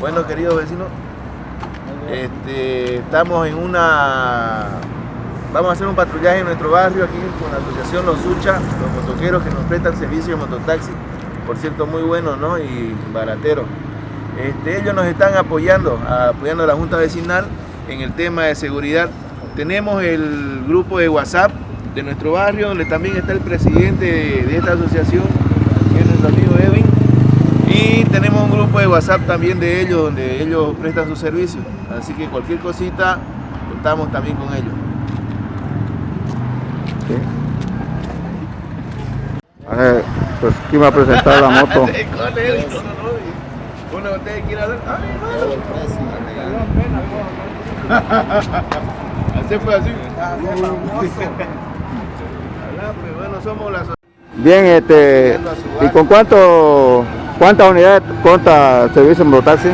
Bueno, queridos vecinos, este, estamos en una... Vamos a hacer un patrullaje en nuestro barrio aquí con la asociación Los Sucha, los motoqueros que nos prestan servicio de mototaxi. Por cierto, muy buenos ¿no? y barateros. Este, ellos nos están apoyando, apoyando a la Junta Vecinal en el tema de seguridad. Tenemos el grupo de WhatsApp de nuestro barrio, donde también está el presidente de, de esta asociación, que es nuestro amigo Edwin. Y tenemos un grupo de WhatsApp también de ellos, donde ellos prestan sus servicios. Así que cualquier cosita, contamos también con ellos. Sí. A ver, pues ¿quién va a presentar la moto? Uno de ustedes quiere hablar. ¡Ay, Así fue así. Somos las Bien, este, ¿y con cuánto, cuántas unidades el servicio de mototaxi?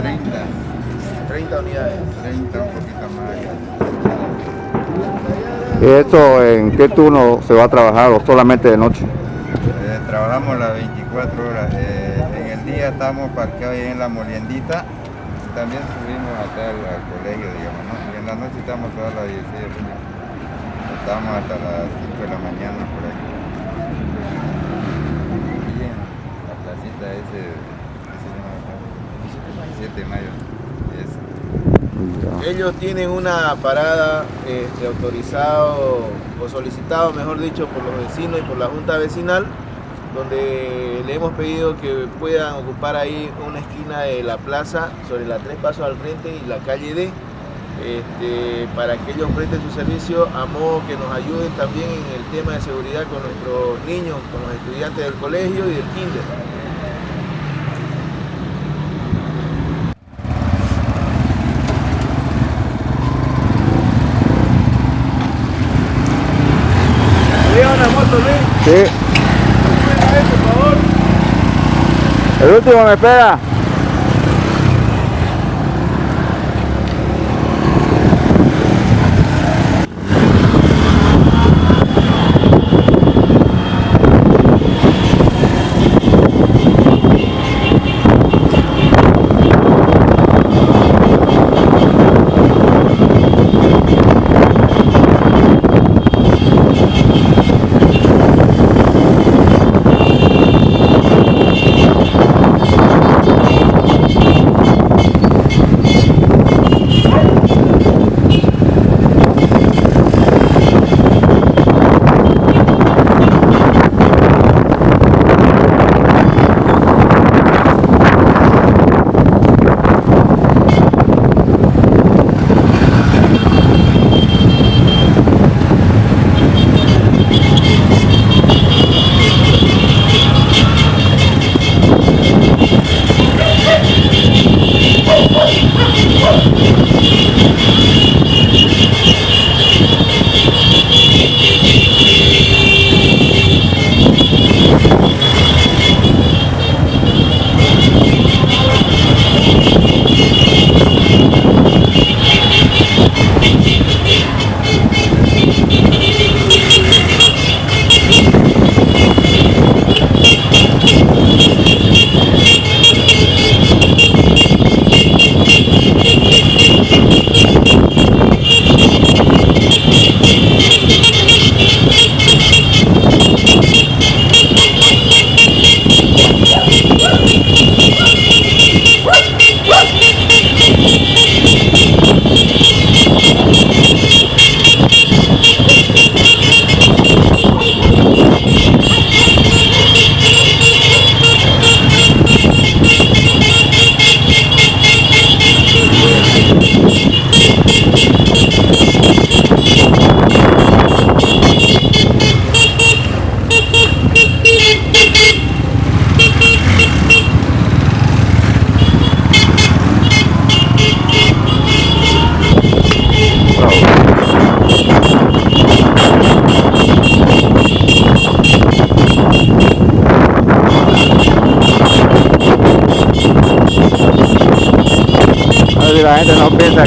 Treinta, 30 unidades. 30, un poquito más. ¿Y esto en qué turno se va a trabajar o solamente de noche? Eh, trabajamos las 24 horas. Eh, en el día estamos parqueados ahí en la moliendita. También subimos acá al, colegio, digamos, ¿no? Y en la noche estamos todas las 16 de junio. Estamos hasta las 5 de la mañana por ahí. Bien, la placita ese, ese se llama acá, 17 de mayo. Ellos tienen una parada este, autorizado o solicitado, mejor dicho, por los vecinos y por la Junta Vecinal, donde le hemos pedido que puedan ocupar ahí una esquina de la plaza sobre la tres pasos al frente y la calle D, este, para que ellos presten su servicio a modo que nos ayuden también en el tema de seguridad con nuestros niños, con los estudiantes del colegio y del kinder. Sí, por favor. El último me espera.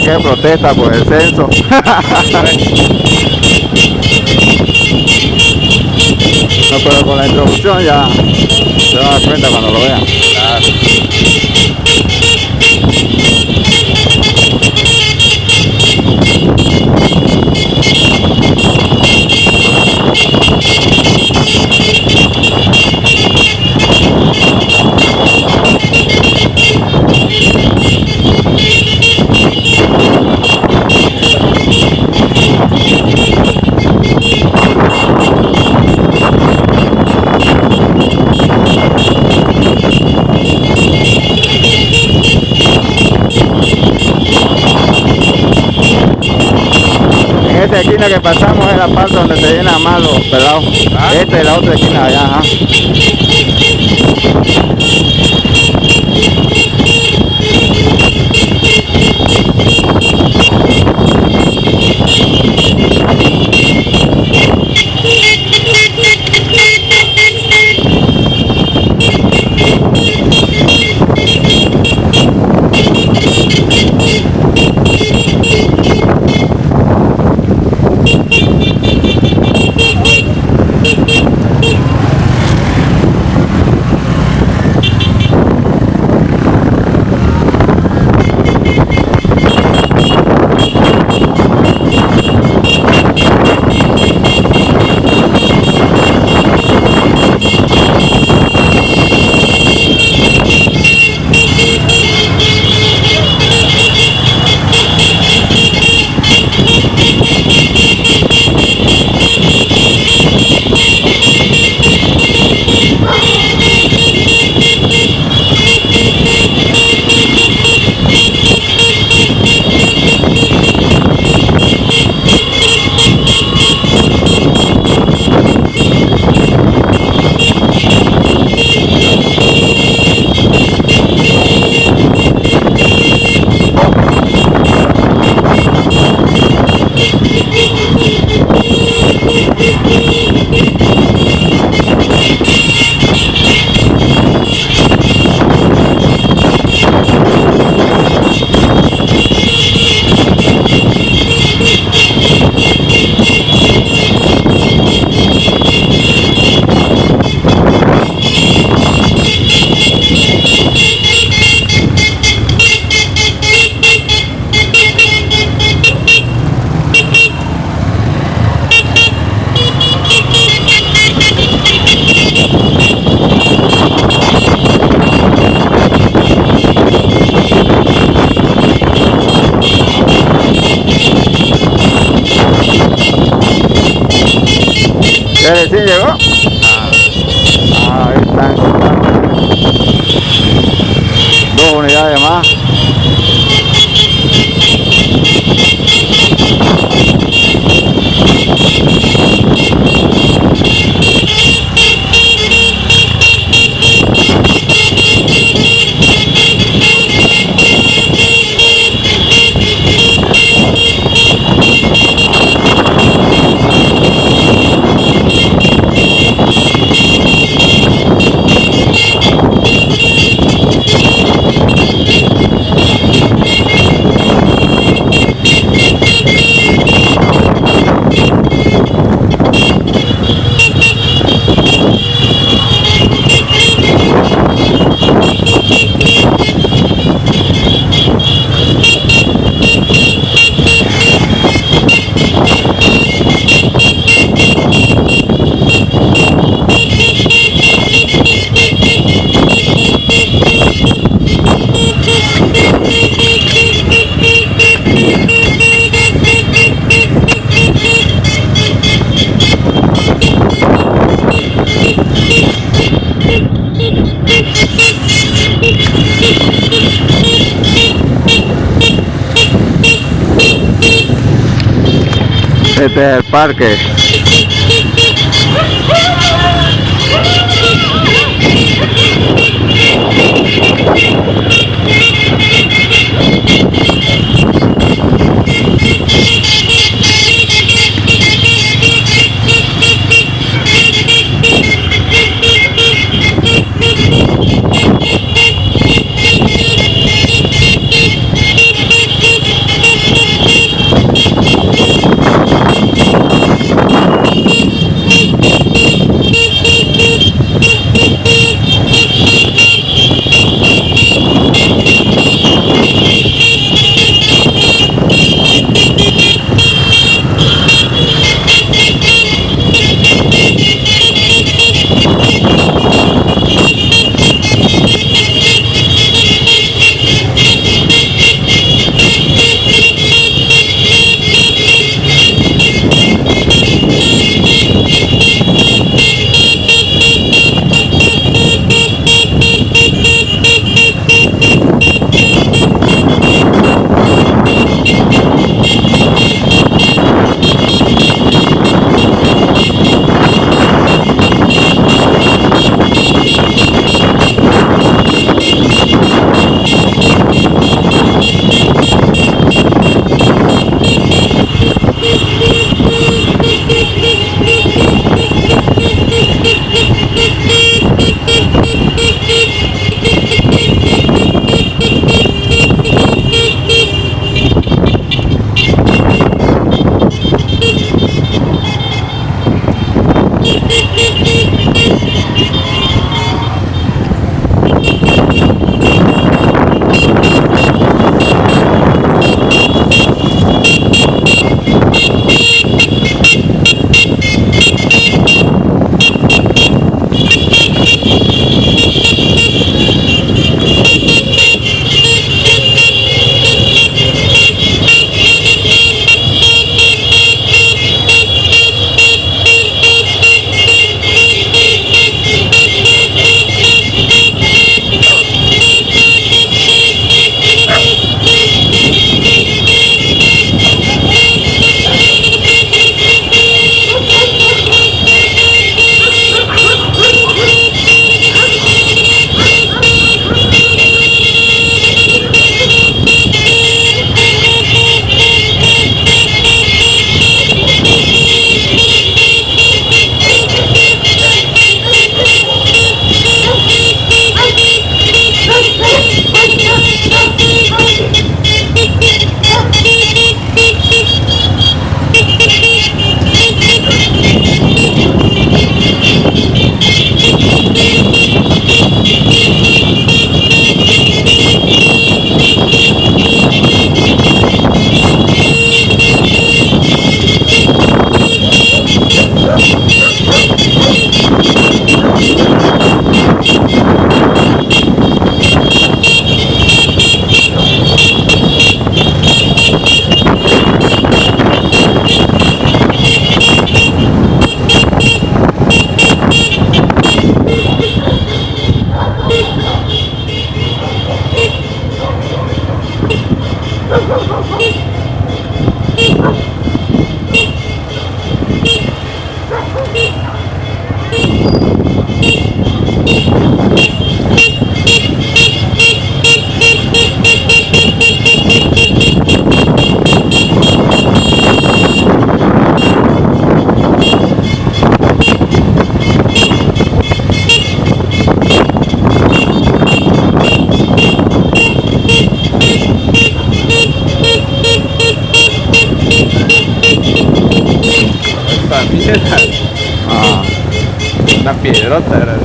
Que es protesta por el censo. no, pero con la introducción ya se van a dar cuenta cuando lo vean. Esquina que pasamos es la parte donde se llena más los pelados. Esta es la otra esquina allá, ajá. Este es el parque.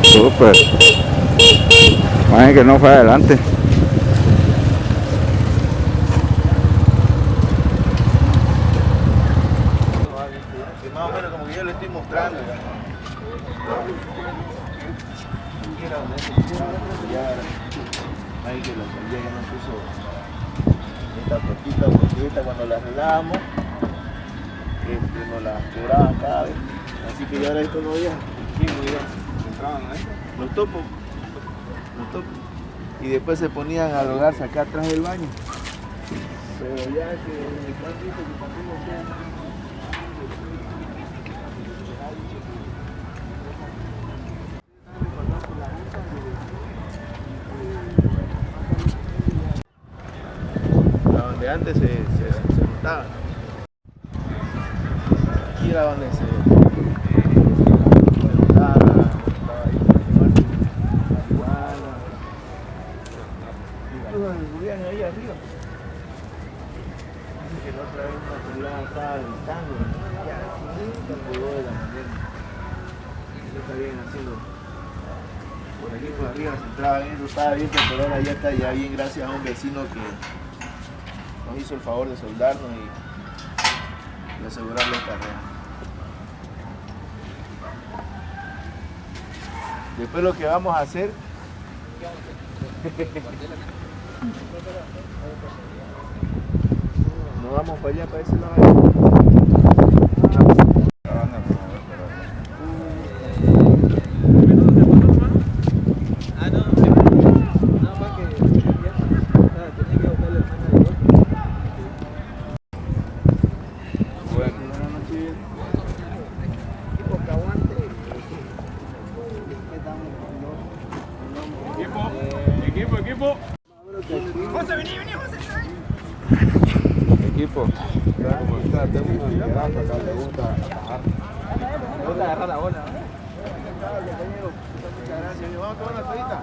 Súper. Imagínate que no fue adelante. Más o menos como que yo le estoy mostrando. ya. Ahí que la alcaldía ya nos puso esta puertita porque esta cuando la arreglábamos este, nos la quebraban cada vez. Así que ya ahora esto no había. Los topos. Los topos. Y después se ponían a drogarse acá atrás del baño. Pero ya que el que también lo donde antes se, se, se. Aquí era donde se juntaba, estaba ahí para quemarse marihuana. Incluso descubrían ahí arriba. Dice que la otra vez una pelada estaba gritando, ya, cinco por de la mañana. Eso está bien haciendo. Arriba se entraba bien, eso estaba bien, pero ahora ya está ya bien gracias a un vecino que nos hizo el favor de soldarnos y de asegurar la carrera. Después lo que vamos a hacer nos vamos para allá, para ese lado. La van a promover por acá. Nada más que ya, o sea, tenía que botarle el mano al golpe. Bueno, buenas noches. Equipo que aguante. ¿Qué estamos con los- Equipo, equipo, equipo. Equipo. Está como está, tengo una mirada acá, le gusta agarrar. Me gusta agarrar la bola. Muchas gracias. Vamos a tomar una todita.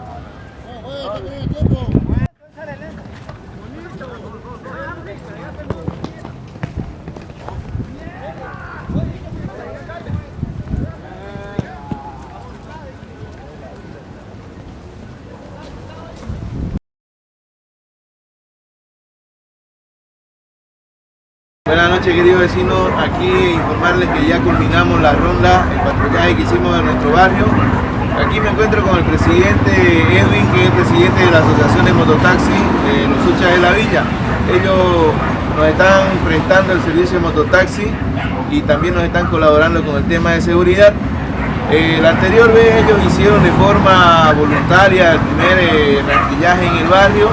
Buenas noches queridos vecinos, aquí informarles que ya culminamos la ronda, el patrullaje que hicimos en nuestro barrio. Aquí me encuentro con el presidente Edwin, que es el presidente de la Asociación de Mototaxi de los Uchas de la Villa. Ellos nos están prestando el servicio de mototaxi y también nos están colaborando con el tema de seguridad. Eh, la anterior vez ellos hicieron de forma voluntaria el primer eh, en el barrio,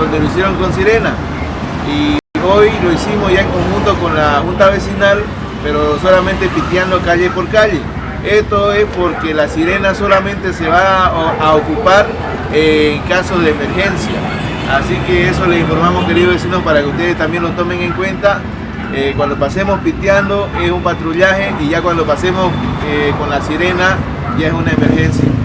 donde lo hicieron con sirena. Hoy lo hicimos ya en conjunto con la Junta Vecinal, pero solamente piteando calle por calle. Esto es porque la sirena solamente se va a, ocupar en caso de emergencia. Así que eso les informamos queridos vecinos para que ustedes también lo tomen en cuenta. Eh, cuando pasemos piteando es un patrullaje y ya cuando pasemos eh, con la sirena ya es una emergencia.